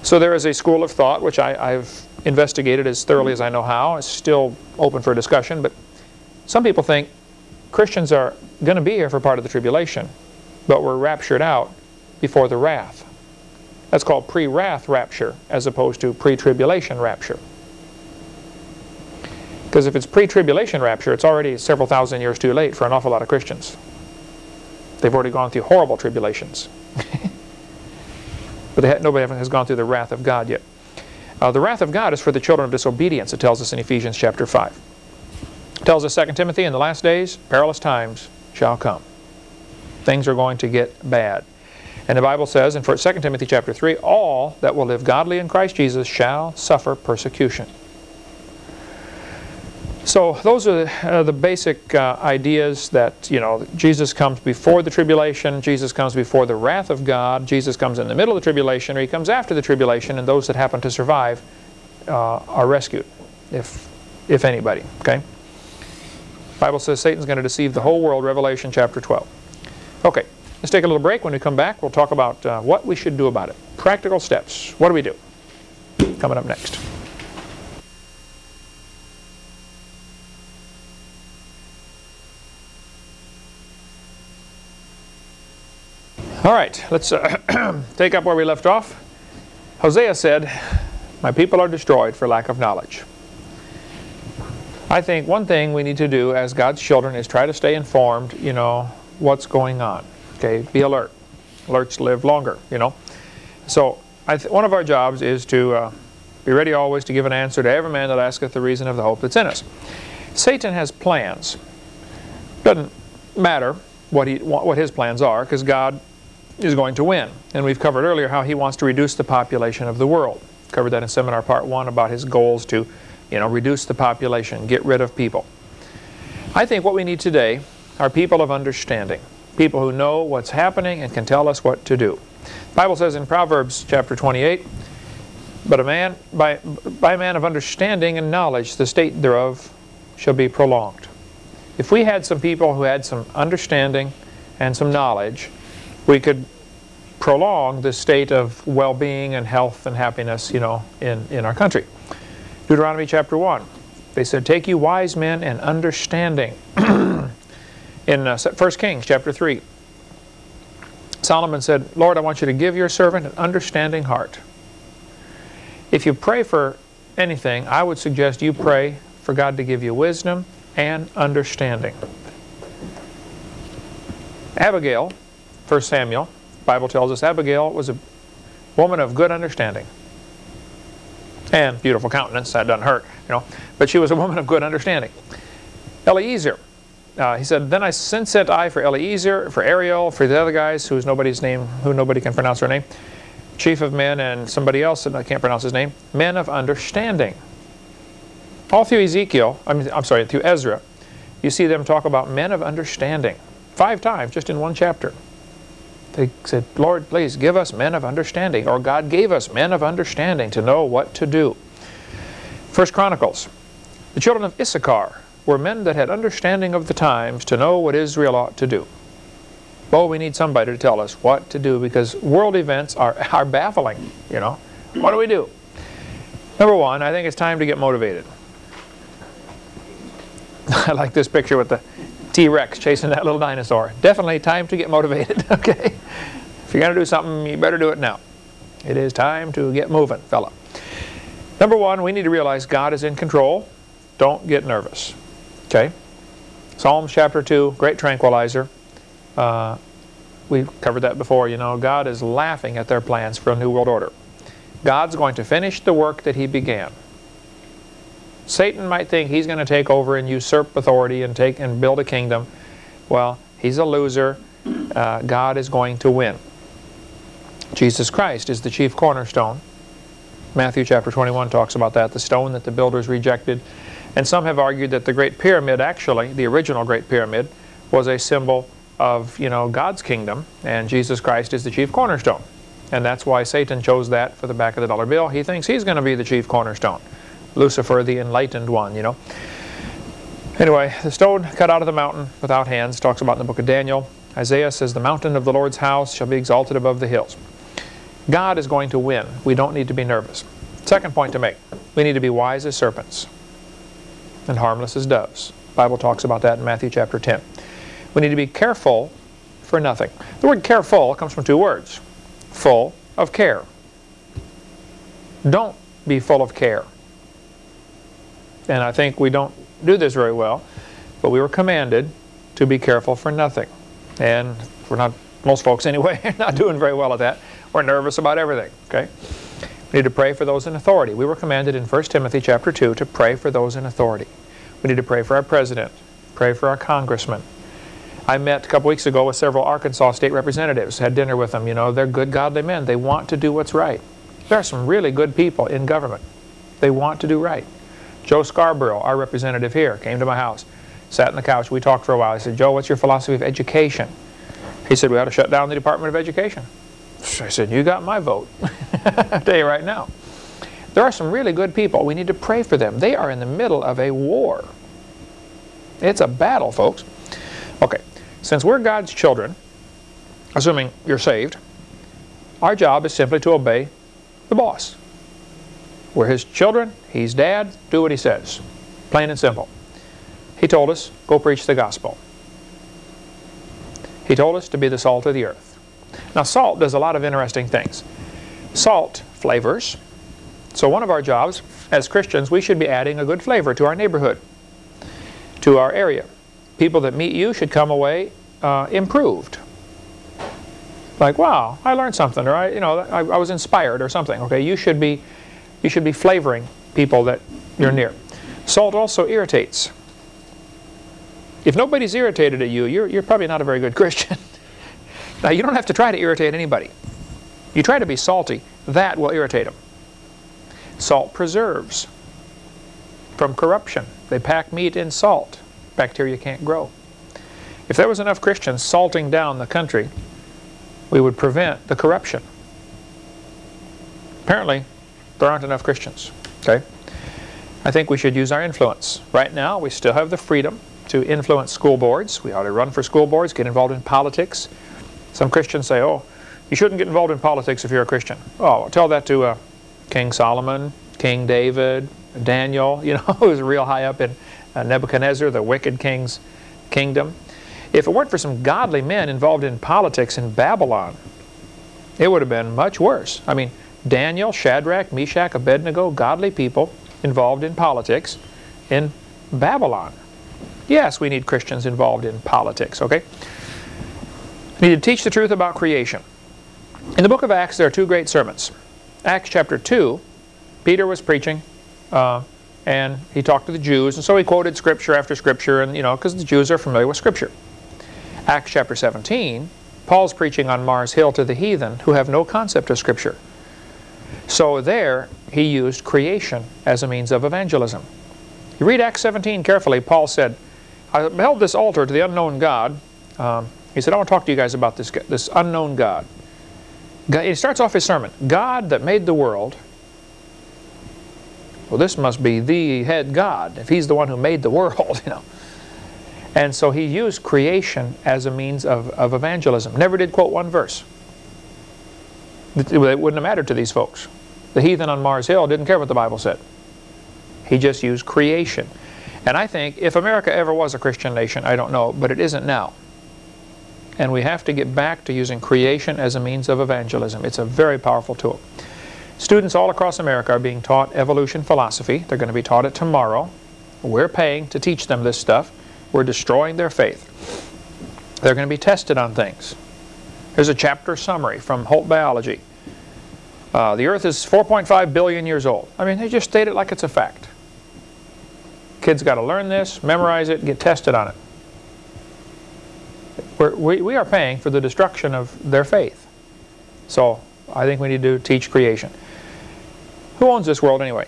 So there is a school of thought, which I, have investigated as thoroughly as I know how. It's still open for discussion, but some people think Christians are going to be here for part of the tribulation, but we're raptured out before the wrath. That's called pre-wrath rapture as opposed to pre-tribulation rapture. Because if it's pre-tribulation rapture, it's already several thousand years too late for an awful lot of Christians. They've already gone through horrible tribulations. but nobody has gone through the wrath of God yet. Uh, the wrath of God is for the children of disobedience, it tells us in Ephesians chapter 5. Tells us 2 Timothy, in the last days, perilous times shall come. Things are going to get bad. And the Bible says in 2 Timothy chapter 3, all that will live godly in Christ Jesus shall suffer persecution. So those are the, uh, basic uh, ideas that, you know, Jesus comes before the tribulation, Jesus comes before the wrath of God, Jesus comes in the middle of the tribulation, or he comes after the tribulation, and those that happen to survive uh, are rescued, if, if anybody, okay? Bible says Satan's going to deceive the whole world, Revelation chapter 12. Okay, let's take a little break. When we come back, we'll talk about uh, what we should do about it. Practical steps. What do we do? Coming up next. All right, let's uh, take up where we left off. Hosea said, My people are destroyed for lack of knowledge. I think one thing we need to do as God's children is try to stay informed, you know, what's going on. Okay, be alert. Alerts live longer, you know. So I one of our jobs is to uh, be ready always to give an answer to every man that asketh the reason of the hope that's in us. Satan has plans. Doesn't matter what, he, what his plans are because God is going to win. And we've covered earlier how he wants to reduce the population of the world. Covered that in seminar part one about his goals to, you know, reduce the population, get rid of people. I think what we need today are people of understanding, people who know what's happening and can tell us what to do. The Bible says in Proverbs chapter 28, but a man, by, by a man of understanding and knowledge, the state thereof shall be prolonged. If we had some people who had some understanding and some knowledge, we could prolong the state of well-being and health and happiness, you know, in, in our country. Deuteronomy chapter 1. They said, Take you wise men and understanding. in uh, 1 Kings chapter 3. Solomon said, Lord, I want you to give your servant an understanding heart. If you pray for anything, I would suggest you pray for God to give you wisdom and understanding. Abigail 1 Samuel, Bible tells us Abigail was a woman of good understanding. And beautiful countenance, that doesn't hurt, you know. But she was a woman of good understanding. Eliezer, uh, he said, then I sent I for Eliezer, for Ariel, for the other guys who's nobody's name, who nobody can pronounce their name, chief of men and somebody else, and I can't pronounce his name, men of understanding. All through Ezekiel, I mean, I'm sorry, through Ezra, you see them talk about men of understanding. Five times, just in one chapter. They said, Lord, please give us men of understanding, or God gave us men of understanding to know what to do. First Chronicles, the children of Issachar were men that had understanding of the times to know what Israel ought to do. Well, we need somebody to tell us what to do because world events are, are baffling, you know. What do we do? Number one, I think it's time to get motivated. I like this picture with the T-Rex chasing that little dinosaur. Definitely time to get motivated, okay? If you're going to do something, you better do it now. It is time to get moving, fella. Number one, we need to realize God is in control. Don't get nervous, okay? Psalms chapter 2, great tranquilizer. Uh, we covered that before, you know, God is laughing at their plans for a new world order. God's going to finish the work that he began. Satan might think he's going to take over and usurp authority and take and build a kingdom. Well, he's a loser. Uh, God is going to win. Jesus Christ is the chief cornerstone. Matthew chapter 21 talks about that, the stone that the builders rejected. And some have argued that the Great Pyramid, actually, the original Great Pyramid, was a symbol of, you know, God's kingdom, and Jesus Christ is the chief cornerstone. And that's why Satan chose that for the back of the dollar bill. He thinks he's going to be the chief cornerstone. Lucifer, the enlightened one, you know. Anyway, the stone cut out of the mountain without hands talks about in the book of Daniel. Isaiah says, the mountain of the Lord's house shall be exalted above the hills. God is going to win. We don't need to be nervous. Second point to make, we need to be wise as serpents and harmless as doves. The Bible talks about that in Matthew chapter 10. We need to be careful for nothing. The word careful comes from two words. Full of care. Don't be full of care and I think we don't do this very well, but we were commanded to be careful for nothing. And we're not, most folks anyway, not doing very well at that. We're nervous about everything, okay? We need to pray for those in authority. We were commanded in 1 Timothy chapter 2 to pray for those in authority. We need to pray for our president, pray for our congressman. I met a couple weeks ago with several Arkansas state representatives, had dinner with them. You know, they're good, godly men. They want to do what's right. There are some really good people in government. They want to do right. Joe Scarborough, our representative here, came to my house, sat on the couch. We talked for a while. I said, Joe, what's your philosophy of education? He said, we ought to shut down the Department of Education. I said, you got my vote. I'll tell you right now. There are some really good people. We need to pray for them. They are in the middle of a war. It's a battle, folks. Okay, since we're God's children, assuming you're saved, our job is simply to obey the boss. We're his children. He's dad. Do what he says. Plain and simple. He told us, go preach the gospel. He told us to be the salt of the earth. Now salt does a lot of interesting things. Salt flavors. So one of our jobs as Christians, we should be adding a good flavor to our neighborhood, to our area. People that meet you should come away uh, improved. Like, wow, I learned something, or I, you know, I, I was inspired or something. Okay, you should be you should be flavoring people that you're near. Salt also irritates. If nobody's irritated at you, you're, you're probably not a very good Christian. now, you don't have to try to irritate anybody. You try to be salty, that will irritate them. Salt preserves from corruption. They pack meat in salt. Bacteria can't grow. If there was enough Christians salting down the country, we would prevent the corruption. Apparently, there aren't enough Christians. Okay? I think we should use our influence. Right now, we still have the freedom to influence school boards. We ought to run for school boards, get involved in politics. Some Christians say, oh, you shouldn't get involved in politics if you're a Christian. Oh, tell that to uh, King Solomon, King David, Daniel, you know, who's real high up in uh, Nebuchadnezzar, the wicked king's kingdom. If it weren't for some godly men involved in politics in Babylon, it would have been much worse. I mean, Daniel, Shadrach, Meshach, Abednego, godly people involved in politics in Babylon. Yes, we need Christians involved in politics, okay? We need to teach the truth about creation. In the book of Acts, there are two great sermons. Acts chapter 2 Peter was preaching, uh, and he talked to the Jews, and so he quoted scripture after scripture, and you know, because the Jews are familiar with scripture. Acts chapter 17, Paul's preaching on Mars Hill to the heathen who have no concept of scripture. So there, he used creation as a means of evangelism. You read Acts 17 carefully, Paul said, I held this altar to the unknown God. Um, he said, I want to talk to you guys about this, this unknown God. God. He starts off his sermon, God that made the world. Well, this must be the head God, if he's the one who made the world, you know. And so he used creation as a means of, of evangelism. Never did quote one verse. It wouldn't have mattered to these folks. The heathen on Mars Hill didn't care what the Bible said. He just used creation. And I think if America ever was a Christian nation, I don't know, but it isn't now. And we have to get back to using creation as a means of evangelism. It's a very powerful tool. Students all across America are being taught evolution philosophy. They're going to be taught it tomorrow. We're paying to teach them this stuff. We're destroying their faith. They're going to be tested on things. Here's a chapter summary from Holt Biology. Uh, the Earth is 4.5 billion years old. I mean, they just state it like it's a fact. Kids got to learn this, memorize it, get tested on it. We're, we, we are paying for the destruction of their faith. So I think we need to teach creation. Who owns this world anyway?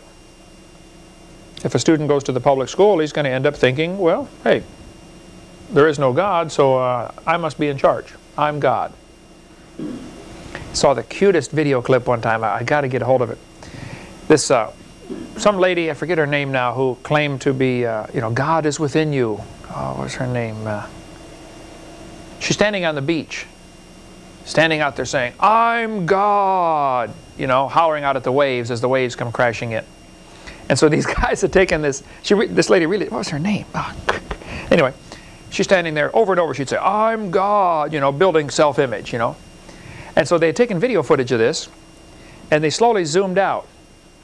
If a student goes to the public school, he's going to end up thinking, well, hey, there is no God, so uh, I must be in charge. I'm God. Saw the cutest video clip one time. I, I got to get a hold of it. This uh, some lady, I forget her name now, who claimed to be, uh, you know, God is within you. Oh, what's her name? Uh, she's standing on the beach, standing out there saying, I'm God, you know, hollering out at the waves as the waves come crashing in. And so these guys had taken this, she, this lady really, what was her name? Oh, anyway, she's standing there over and over, she'd say, I'm God, you know, building self-image, you know. And so they had taken video footage of this, and they slowly zoomed out.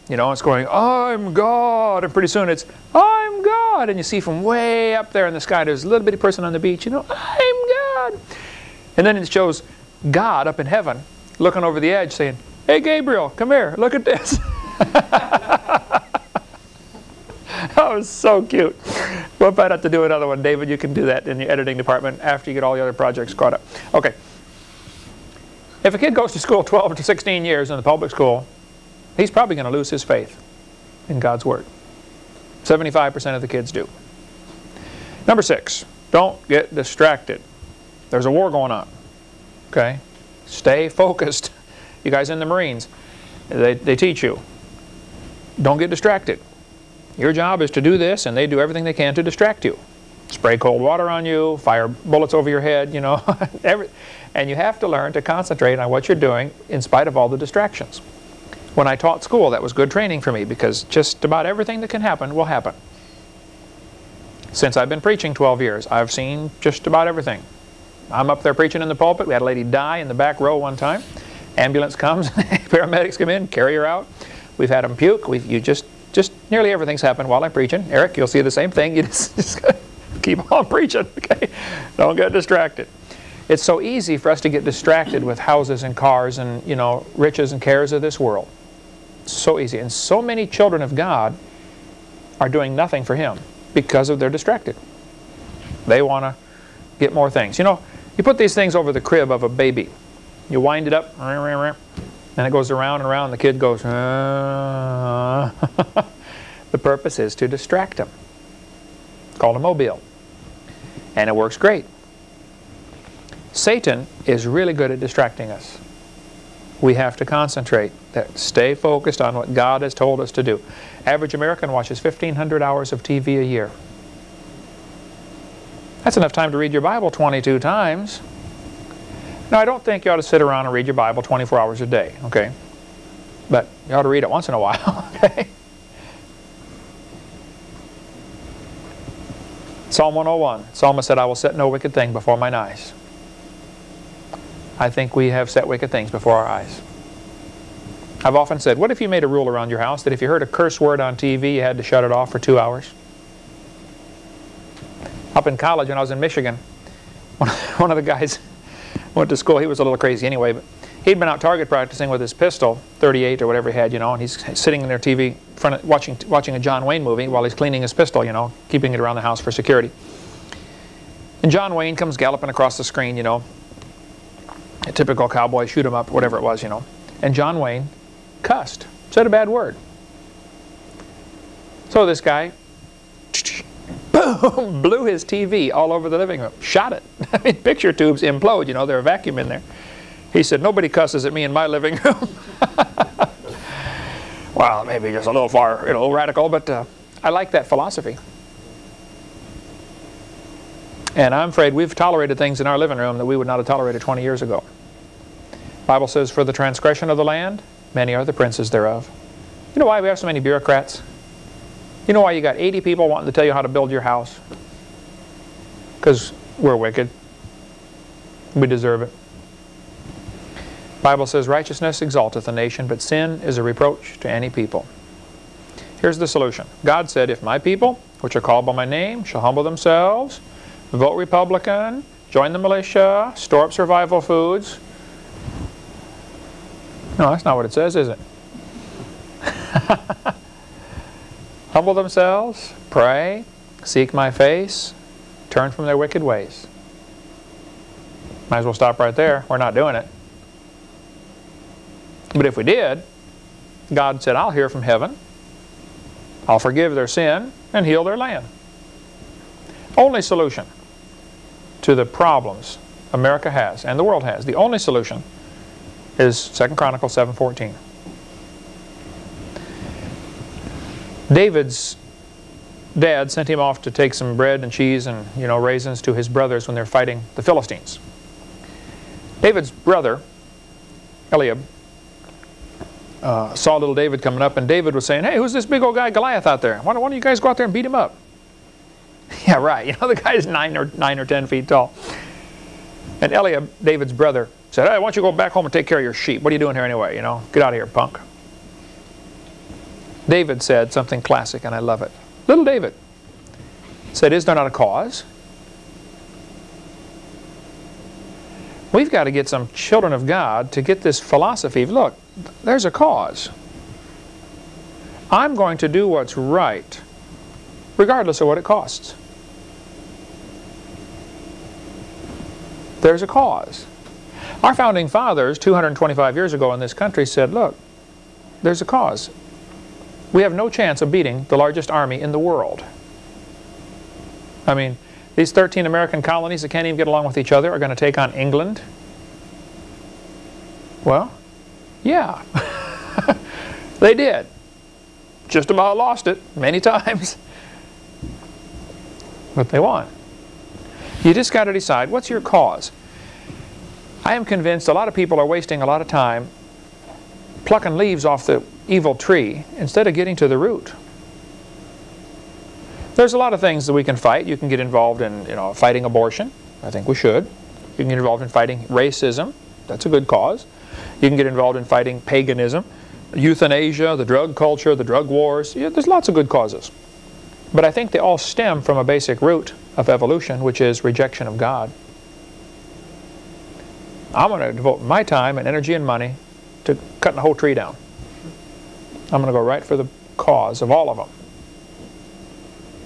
You know, it's going, I'm God, and pretty soon it's, I'm God, and you see from way up there in the sky, there's a little bitty person on the beach, you know, I'm God. And then it shows God up in heaven, looking over the edge, saying, hey Gabriel, come here, look at this. that was so cute. We'll probably have to do another one. David, you can do that in your editing department after you get all the other projects caught up. Okay. If a kid goes to school 12 to 16 years in the public school, he's probably going to lose his faith in God's Word. 75% of the kids do. Number six, don't get distracted. There's a war going on. Okay? Stay focused. You guys in the Marines, they, they teach you. Don't get distracted. Your job is to do this, and they do everything they can to distract you. Spray cold water on you, fire bullets over your head, you know. Every, and you have to learn to concentrate on what you're doing in spite of all the distractions. When I taught school, that was good training for me because just about everything that can happen will happen. Since I've been preaching 12 years, I've seen just about everything. I'm up there preaching in the pulpit. We had a lady die in the back row one time. Ambulance comes, paramedics come in, carry her out. We've had them puke. we you just just nearly everything's happened while I'm preaching. Eric, you'll see the same thing. You just, just keep on preaching, okay? Don't get distracted. It's so easy for us to get distracted with houses and cars and, you know, riches and cares of this world. It's So easy. And so many children of God are doing nothing for Him because of they're distracted. They want to get more things. You know, you put these things over the crib of a baby. You wind it up, and it goes around and around. The kid goes, uh. the purpose is to distract him. It's called a mobile. And it works great. Satan is really good at distracting us. We have to concentrate, stay focused on what God has told us to do. Average American watches 1,500 hours of TV a year. That's enough time to read your Bible 22 times. Now, I don't think you ought to sit around and read your Bible 24 hours a day, okay? But you ought to read it once in a while, okay? Psalm 101, Psalmist said, I will set no wicked thing before mine eyes. I think we have set wicked things before our eyes. I've often said, what if you made a rule around your house that if you heard a curse word on TV, you had to shut it off for two hours? Up in college when I was in Michigan, one of the guys went to school. He was a little crazy anyway, but He'd been out target practicing with his pistol, 38 or whatever he had, you know, and he's sitting in their TV front of, watching, watching a John Wayne movie while he's cleaning his pistol, you know, keeping it around the house for security. And John Wayne comes galloping across the screen, you know, a typical cowboy, shoot him up, whatever it was, you know. And John Wayne cussed, said a bad word. So this guy boom, blew his TV all over the living room, shot it. I mean, picture tubes implode, you know, there's a vacuum in there. He said, nobody cusses at me in my living room. well, maybe just a little far, you know, radical, but uh, I like that philosophy. And I'm afraid we've tolerated things in our living room that we would not have tolerated 20 years ago. Bible says, for the transgression of the land, many are the princes thereof. You know why we have so many bureaucrats? You know why you got 80 people wanting to tell you how to build your house? Because we're wicked. We deserve it. Bible says, righteousness exalteth a nation, but sin is a reproach to any people. Here's the solution. God said, if my people, which are called by my name, shall humble themselves, vote Republican, join the militia, store up survival foods. No, that's not what it says, is it? humble themselves, pray, seek my face, turn from their wicked ways. Might as well stop right there. We're not doing it. But if we did, God said, I'll hear from heaven. I'll forgive their sin and heal their land. Only solution to the problems America has and the world has, the only solution is 2 Chronicles 7.14. David's dad sent him off to take some bread and cheese and you know raisins to his brothers when they're fighting the Philistines. David's brother, Eliab, uh, saw little David coming up, and David was saying, hey, who's this big old guy Goliath out there? Why don't, why don't you guys go out there and beat him up? yeah, right. You know, the guy's nine or, nine or ten feet tall. And Eliab, David's brother, said, hey, why don't you go back home and take care of your sheep? What are you doing here anyway? You know, get out of here, punk. David said something classic, and I love it. Little David said, is there not a cause? We've got to get some children of God to get this philosophy. Of, look, there's a cause. I'm going to do what's right, regardless of what it costs. There's a cause. Our founding fathers, 225 years ago in this country, said, look, there's a cause. We have no chance of beating the largest army in the world. I mean, these 13 American colonies that can't even get along with each other are going to take on England? Well, yeah. they did. Just about lost it many times. But they won. You just got to decide, what's your cause? I am convinced a lot of people are wasting a lot of time plucking leaves off the evil tree instead of getting to the root. There's a lot of things that we can fight. You can get involved in you know, fighting abortion. I think we should. You can get involved in fighting racism. That's a good cause. You can get involved in fighting paganism, euthanasia, the drug culture, the drug wars. Yeah, there's lots of good causes. But I think they all stem from a basic root of evolution, which is rejection of God. I'm going to devote my time and energy and money to cutting the whole tree down. I'm going to go right for the cause of all of them.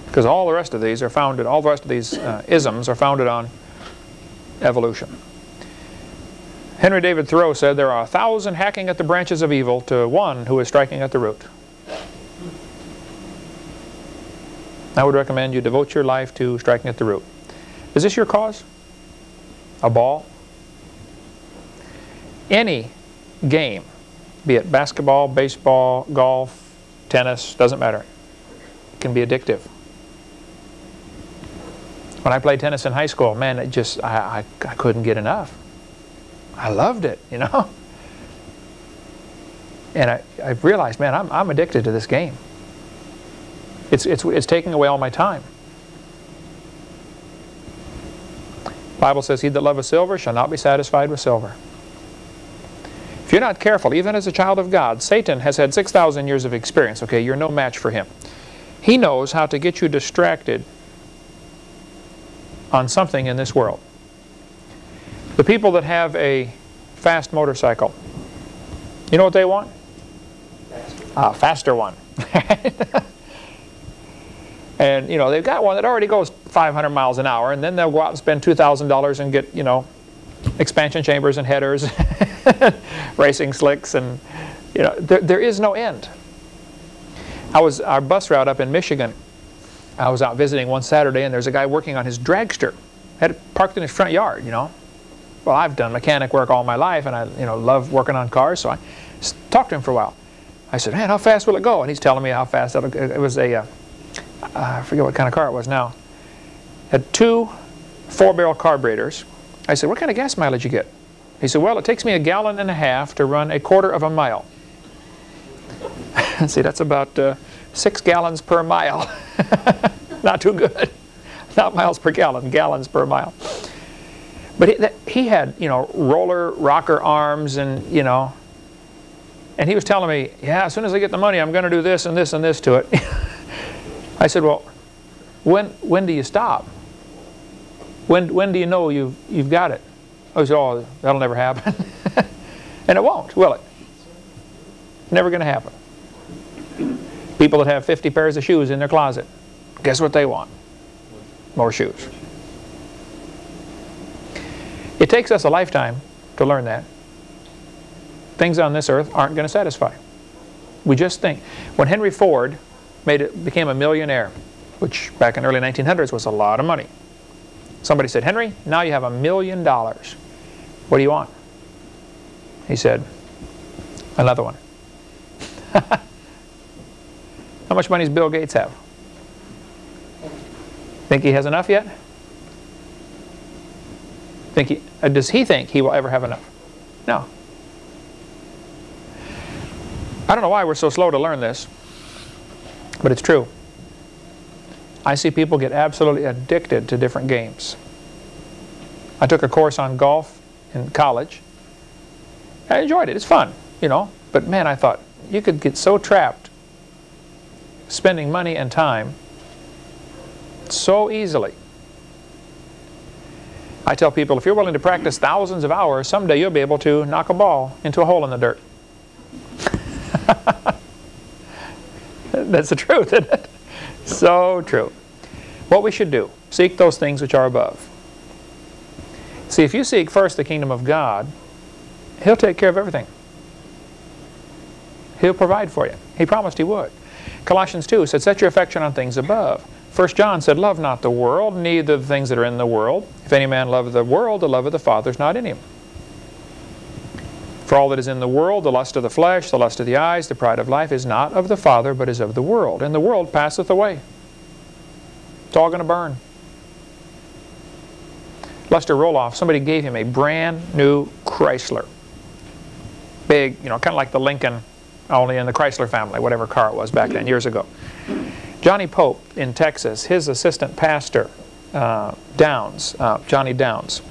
Because all the rest of these are founded, all the rest of these uh, isms are founded on evolution. Henry David Thoreau said, there are a thousand hacking at the branches of evil to one who is striking at the root. I would recommend you devote your life to striking at the root. Is this your cause? A ball? Any game, be it basketball, baseball, golf, tennis, doesn't matter, it can be addictive. When I played tennis in high school, man, it just, I, I, I couldn't get enough. I loved it, you know. And I, I realized, man, I'm, I'm addicted to this game. It's, it's, it's taking away all my time. Bible says, he that loveth silver shall not be satisfied with silver. If you're not careful, even as a child of God, Satan has had 6,000 years of experience. Okay, you're no match for him. He knows how to get you distracted on something in this world. The people that have a fast motorcycle. You know what they want? A ah, faster one. and you know they've got one that already goes 500 miles an hour, and then they'll go out and spend $2,000 and get you know expansion chambers and headers, racing slicks, and you know there, there is no end. I was our bus route up in Michigan. I was out visiting one Saturday, and there's a guy working on his dragster. Had it parked in his front yard, you know. Well, I've done mechanic work all my life, and I you know love working on cars, so I talked to him for a while. I said, man, how fast will it go? And he's telling me how fast it'll, it was a, uh, I forget what kind of car it was now. Had two four-barrel carburetors. I said, what kind of gas mileage you get? He said, well, it takes me a gallon and a half to run a quarter of a mile. See, that's about uh, six gallons per mile. Not too good. Not miles per gallon, gallons per mile. But he, that, he had, you know, roller rocker arms and, you know, and he was telling me, yeah, as soon as I get the money, I'm going to do this and this and this to it. I said, well, when, when do you stop? When, when do you know you've, you've got it? Oh, I said, oh, that'll never happen. and it won't, will it? Never going to happen. People that have 50 pairs of shoes in their closet, guess what they want? More shoes. It takes us a lifetime to learn that things on this earth aren't going to satisfy. We just think. When Henry Ford made it, became a millionaire, which back in the early 1900s was a lot of money. Somebody said, Henry, now you have a million dollars. What do you want? He said, another one. How much money does Bill Gates have? Think he has enough yet? Think he, uh, does he think he will ever have enough? No. I don't know why we're so slow to learn this, but it's true. I see people get absolutely addicted to different games. I took a course on golf in college. I enjoyed it. It's fun, you know. But man, I thought, you could get so trapped spending money and time so easily. I tell people, if you're willing to practice thousands of hours, someday you'll be able to knock a ball into a hole in the dirt. That's the truth, isn't it? So true. What we should do, seek those things which are above. See, if you seek first the kingdom of God, He'll take care of everything. He'll provide for you. He promised He would. Colossians 2 said, set your affection on things above. 1 John said, love not the world, neither the things that are in the world. If any man love the world, the love of the Father is not in him. For all that is in the world, the lust of the flesh, the lust of the eyes, the pride of life, is not of the Father, but is of the world. And the world passeth away. It's all going to burn. Lester Roloff, somebody gave him a brand new Chrysler. Big, you know, kind of like the Lincoln, only in the Chrysler family, whatever car it was back then, years ago. Johnny Pope in Texas, his assistant pastor, uh, Downs, uh, Johnny Downs,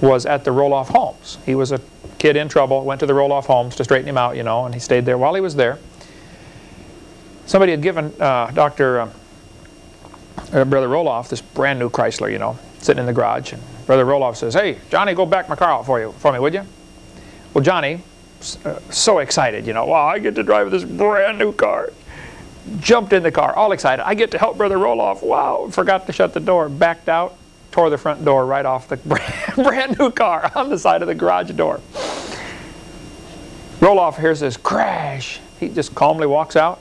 was at the Roloff Homes. He was a kid in trouble, went to the Roloff Homes to straighten him out, you know, and he stayed there. While he was there, somebody had given uh, Dr. Uh, uh, Brother Roloff this brand new Chrysler, you know, sitting in the garage. And Brother Roloff says, hey, Johnny, go back my car out for you, for me, would you? Well, Johnny, uh, so excited, you know, wow, I get to drive this brand new car. Jumped in the car, all excited. I get to help Brother Roloff. Wow, forgot to shut the door, backed out, tore the front door right off the brand new car on the side of the garage door. Roloff hears this crash. He just calmly walks out.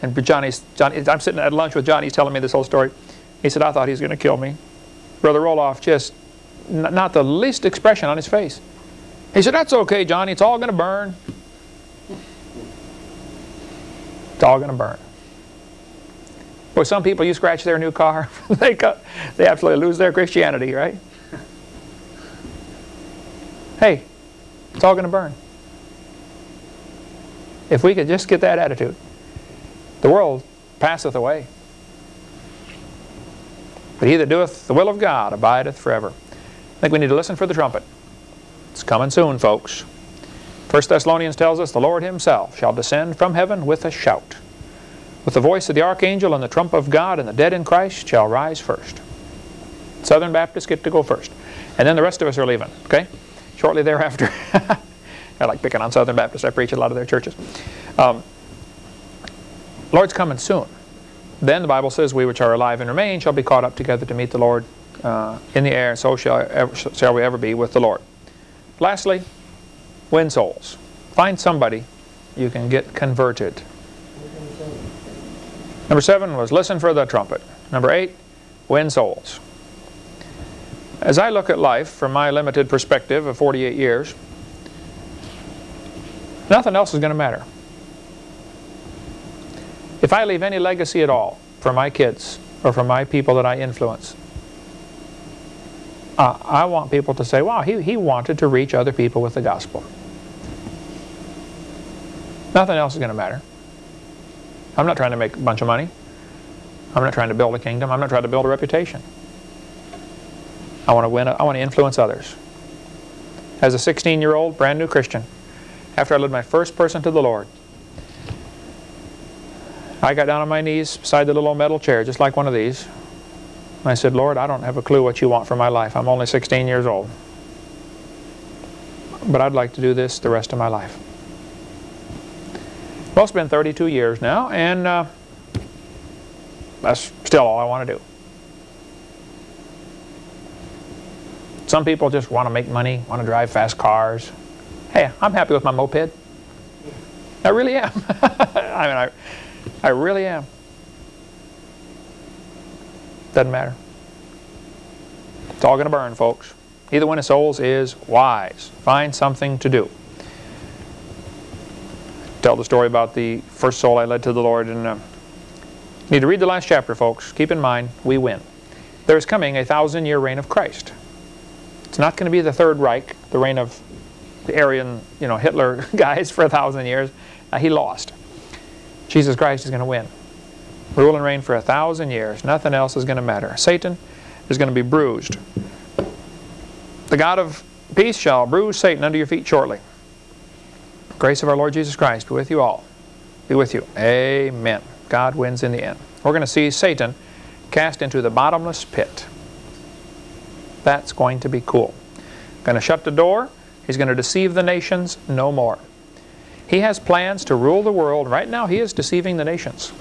And Johnny's, Johnny, I'm sitting at lunch with Johnny. He's telling me this whole story. He said, I thought he was going to kill me. Brother Roloff just, not the least expression on his face. He said, that's okay, Johnny. It's all going to burn. It's all going to burn. Boy, some people, you scratch their new car, they, they absolutely lose their Christianity, right? Hey, it's all going to burn. If we could just get that attitude, the world passeth away. But he that doeth the will of God abideth forever. I think we need to listen for the trumpet. It's coming soon, folks. 1 Thessalonians tells us, the Lord himself shall descend from heaven with a shout. With the voice of the archangel and the trump of God and the dead in Christ shall rise first. Southern Baptists get to go first. And then the rest of us are leaving, okay? shortly thereafter. I like picking on Southern Baptists. I preach at a lot of their churches. Um, Lord's coming soon. Then the Bible says, we which are alive and remain shall be caught up together to meet the Lord uh, in the air, and so shall, ever, shall we ever be with the Lord. Lastly, win souls. Find somebody you can get converted. Number seven was listen for the trumpet. Number eight, win souls. As I look at life from my limited perspective of 48 years, nothing else is going to matter. If I leave any legacy at all for my kids or for my people that I influence, uh, I want people to say, wow, he, he wanted to reach other people with the gospel. Nothing else is going to matter. I'm not trying to make a bunch of money. I'm not trying to build a kingdom. I'm not trying to build a reputation. I want to win. I want to influence others. As a 16-year-old, brand new Christian, after I led my first person to the Lord, I got down on my knees beside the little metal chair, just like one of these. And I said, Lord, I don't have a clue what you want for my life. I'm only 16 years old. But I'd like to do this the rest of my life. Well, it's been 32 years now, and uh, that's still all I want to do. Some people just want to make money, want to drive fast cars. Hey, I'm happy with my moped. I really am. I mean, I, I really am. Doesn't matter. It's all going to burn, folks. Either one of souls is wise. Find something to do. Tell the story about the first soul I led to the Lord. And uh, need to read the last chapter, folks. Keep in mind, we win. There is coming a thousand-year reign of Christ. It's not going to be the Third Reich, the reign of the Aryan, you know, Hitler guys for a thousand years. Uh, he lost. Jesus Christ is going to win. Rule and reign for a thousand years. Nothing else is going to matter. Satan is going to be bruised. The God of peace shall bruise Satan under your feet shortly. Grace of our Lord Jesus Christ be with you all. Be with you. Amen. God wins in the end. We're going to see Satan cast into the bottomless pit. That's going to be cool. Going to shut the door. He's going to deceive the nations no more. He has plans to rule the world. Right now, he is deceiving the nations.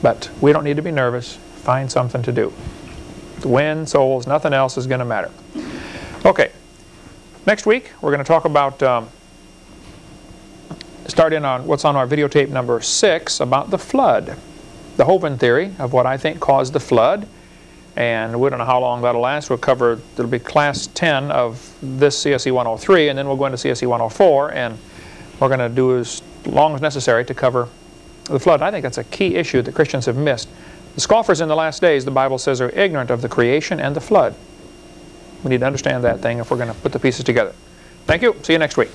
But we don't need to be nervous. Find something to do. Win souls. Nothing else is going to matter. Okay. Next week, we're going to talk about, um, start in on what's on our videotape number six about the flood. The Hovind theory of what I think caused the flood. And we don't know how long that'll last. We'll cover, it'll be class 10 of this CSE 103, and then we'll go into CSE 104 and we're going to do as long as necessary to cover the flood. I think that's a key issue that Christians have missed. The scoffers in the last days, the Bible says, are ignorant of the creation and the flood. We need to understand that thing if we're going to put the pieces together. Thank you. See you next week.